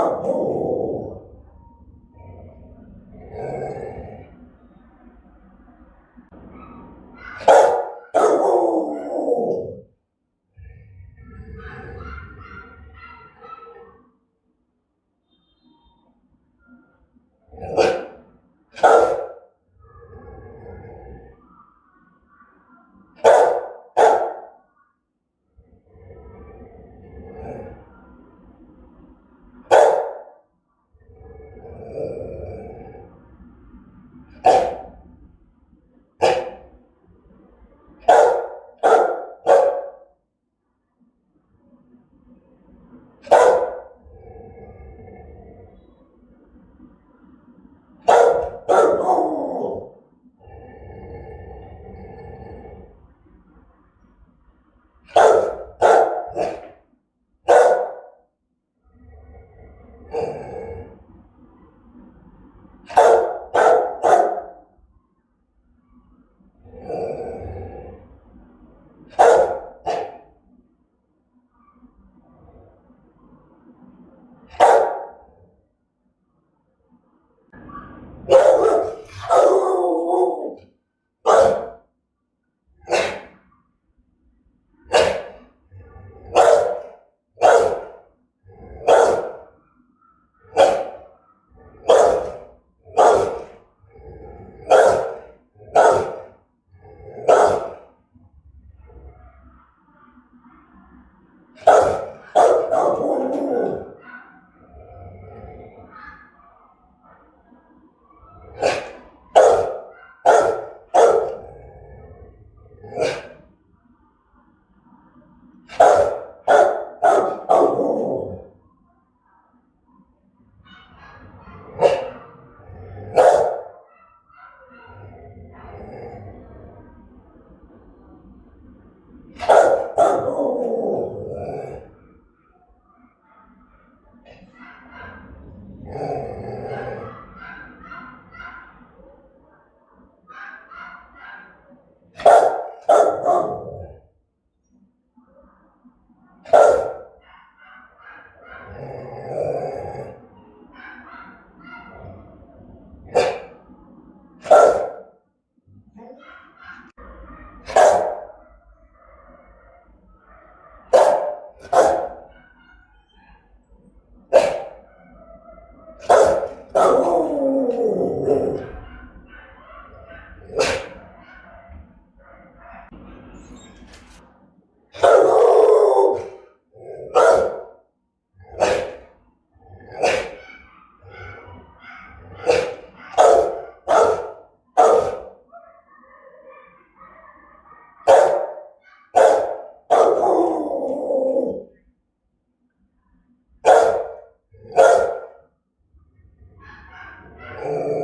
Tá acabou. That one. Yeah.